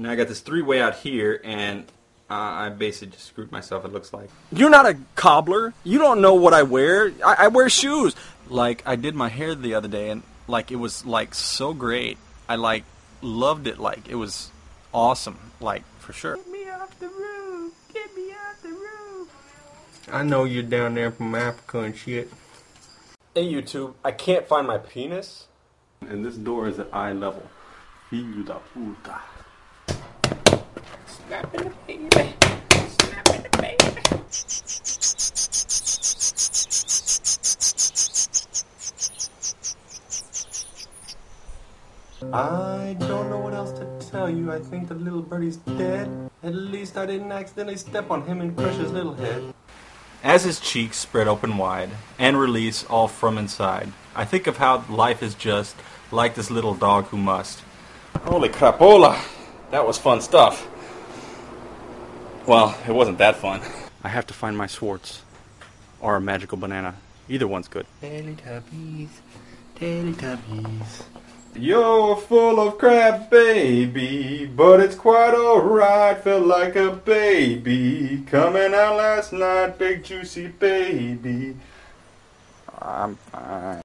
Now I got this three-way out here, and uh, I basically just screwed myself. It looks like. You're not a cobbler. You don't know what I wear. I, I wear shoes. Like I did my hair the other day, and like it was like so great. I like loved it. Like it was awesome. Like for sure. Get me off the roof! Get me off the roof! I know you're down there from Africa and shit. Hey YouTube, I can't find my penis. And this door is at eye level. Filho da puta. Snapping the baby! Snapping the baby! I don't know what else to tell you. I think the little birdie's dead. At least I didn't accidentally step on him and crush his little head. As his cheeks spread open wide and release all from inside, I think of how life is just like this little dog who must. Holy crapola! That was fun stuff. Well, it wasn't that fun. I have to find my Swartz. Or a magical banana. Either one's good. Teletubbies, Teletubbies. You're full of crap, baby, but it's quite alright. Felt like a baby coming out last night, big juicy baby. I'm fine.